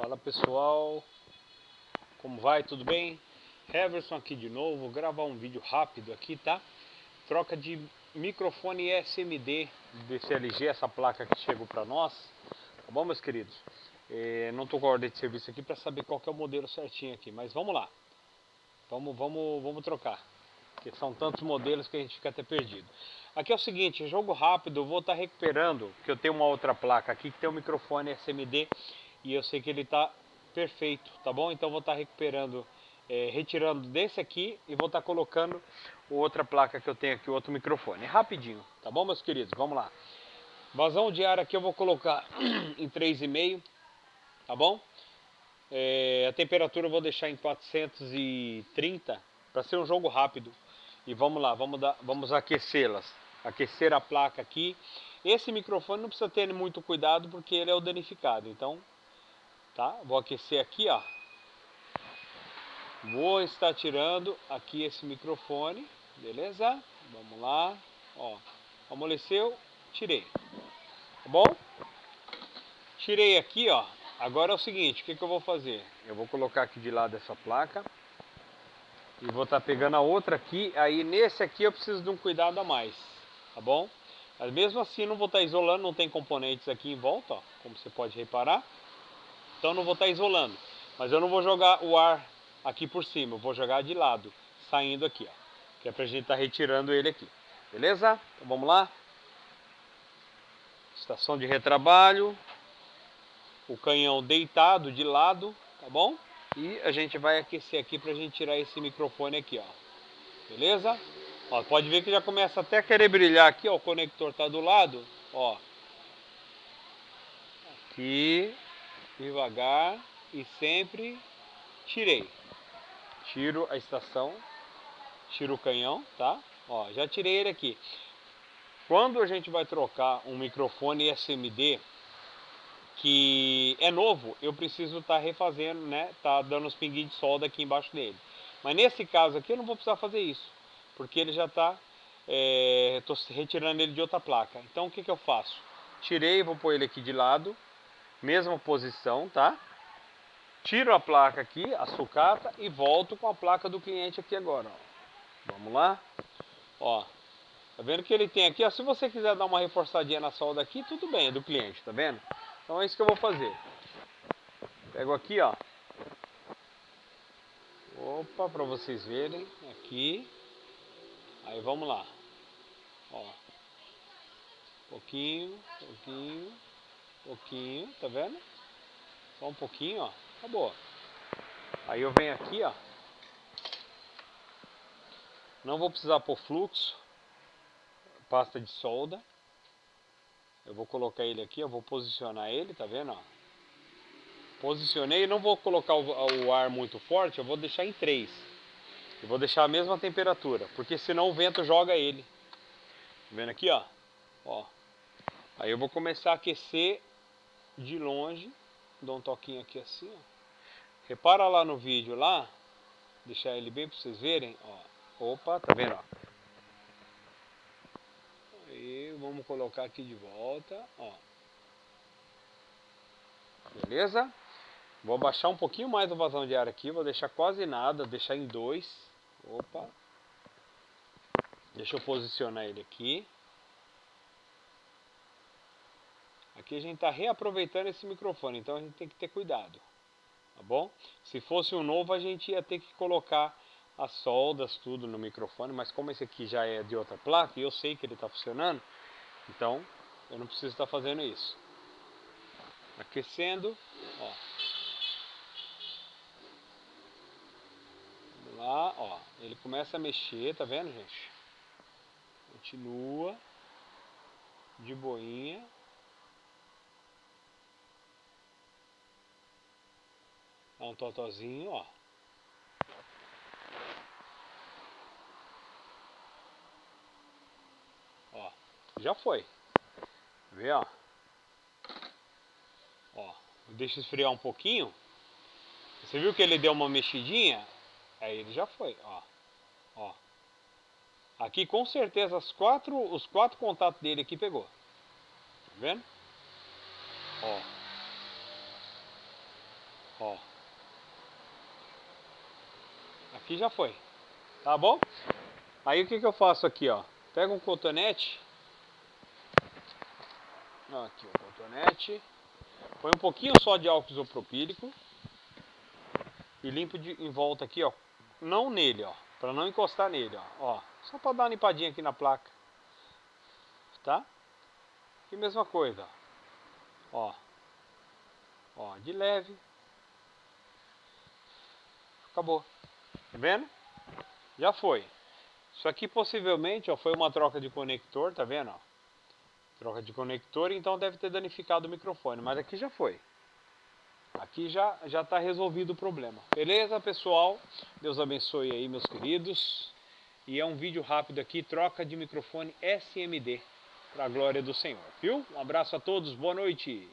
Fala pessoal, como vai? Tudo bem? Heverson aqui de novo, vou gravar um vídeo rápido aqui, tá? Troca de microfone SMD desse LG, essa placa que chegou para nós, tá bom meus queridos? É, não estou com a ordem de serviço aqui para saber qual é o modelo certinho aqui, mas vamos lá. Vamos, vamos, vamos trocar, porque são tantos modelos que a gente fica até perdido. Aqui é o seguinte, jogo rápido, eu vou estar tá recuperando, porque eu tenho uma outra placa aqui que tem um microfone SMD e eu sei que ele está perfeito, tá bom? Então vou estar tá recuperando, é, retirando desse aqui e vou estar tá colocando outra placa que eu tenho aqui, outro microfone. Rapidinho, tá bom meus queridos? Vamos lá. Vazão de ar aqui eu vou colocar em 3,5, tá bom? É, a temperatura eu vou deixar em 430 para ser um jogo rápido. E vamos lá, vamos, vamos aquecê-las. Aquecer a placa aqui. Esse microfone não precisa ter muito cuidado porque ele é o danificado. Então tá? Vou aquecer aqui, ó. Vou estar tirando aqui esse microfone, beleza? Vamos lá, ó. Amoleceu, tirei. Tá bom? Tirei aqui, ó. Agora é o seguinte, o que, que eu vou fazer? Eu vou colocar aqui de lado essa placa. E vou estar pegando a outra aqui. Aí nesse aqui eu preciso de um cuidado a mais. Tá bom? Mas mesmo assim não vou estar isolando, não tem componentes aqui em volta, ó, como você pode reparar. Então não vou estar isolando. Mas eu não vou jogar o ar aqui por cima, eu vou jogar de lado, saindo aqui, ó. Que é pra gente estar tá retirando ele aqui. Beleza? Então vamos lá. Estação de retrabalho. O canhão deitado de lado, tá bom? E a gente vai aquecer aqui pra gente tirar esse microfone aqui, ó. Beleza? Ó, pode ver que já começa até a querer brilhar aqui, ó. O conector tá do lado, ó. Aqui devagar e sempre tirei. Tiro a estação, tiro o canhão, tá? Ó, já tirei ele aqui. Quando a gente vai trocar um microfone SMD que é novo, eu preciso estar tá refazendo, né? Tá dando os pinguinhos de solda aqui embaixo dele. Mas nesse caso aqui eu não vou precisar fazer isso, porque ele já está, é, retirando ele de outra placa. Então o que, que eu faço? Tirei, vou pôr ele aqui de lado, mesma posição, tá? Tiro a placa aqui, a sucata e volto com a placa do cliente aqui agora, ó. Vamos lá? Ó, tá vendo que ele tem aqui, ó, se você quiser dar uma reforçadinha na solda aqui, tudo bem, é do cliente, tá vendo? Então é isso que eu vou fazer. Pego aqui, ó. Opa, para vocês verem, aqui. Aí vamos lá. Ó. Pouquinho, pouquinho pouquinho, tá vendo? Só um pouquinho, ó. Acabou. Aí eu venho aqui, ó. Não vou precisar pôr fluxo. Pasta de solda. Eu vou colocar ele aqui, eu vou posicionar ele, tá vendo, ó. Posicionei, não vou colocar o, o ar muito forte, eu vou deixar em 3. Eu vou deixar a mesma temperatura, porque senão o vento joga ele. Tá vendo aqui, ó? Ó. Aí eu vou começar a aquecer de longe, dou um toquinho aqui assim, ó. Repara lá no vídeo lá, deixar ele bem para vocês verem, ó. Opa, tá vendo, ó. Aí, vamos colocar aqui de volta, ó. Beleza? Vou abaixar um pouquinho mais o vazão de ar aqui, vou deixar quase nada, deixar em dois. Opa. Deixa eu posicionar ele aqui. Aqui a gente está reaproveitando esse microfone, então a gente tem que ter cuidado, tá bom? Se fosse um novo, a gente ia ter que colocar as soldas, tudo no microfone, mas como esse aqui já é de outra placa e eu sei que ele está funcionando, então eu não preciso estar tá fazendo isso. Aquecendo, ó. Vamos lá, ó. Ele começa a mexer, tá vendo, gente? Continua de boinha. Dá um totozinho, ó. Ó, já foi. Vê, ó. Ó, deixa esfriar um pouquinho. Você viu que ele deu uma mexidinha? Aí ele já foi, ó. Ó. Aqui com certeza as quatro, os quatro contatos dele aqui pegou. Tá vendo? Ó. Ó. Aqui já foi. Tá bom? Aí o que que eu faço aqui, ó? Pega um cotonete. Aqui o cotonete. Põe um pouquinho só de álcool isopropílico. E limpo de, em volta aqui, ó. Não nele, ó. Pra não encostar nele, ó. ó só pra dar uma limpadinha aqui na placa. Tá? E mesma coisa, ó. Ó, de leve. Acabou. Tá vendo? Já foi. Isso aqui possivelmente ó, foi uma troca de conector, tá vendo? Ó? Troca de conector, então deve ter danificado o microfone, mas aqui já foi. Aqui já já está resolvido o problema. Beleza, pessoal? Deus abençoe aí, meus queridos. E é um vídeo rápido aqui, troca de microfone SMD, para a glória do Senhor, viu? Um abraço a todos, boa noite.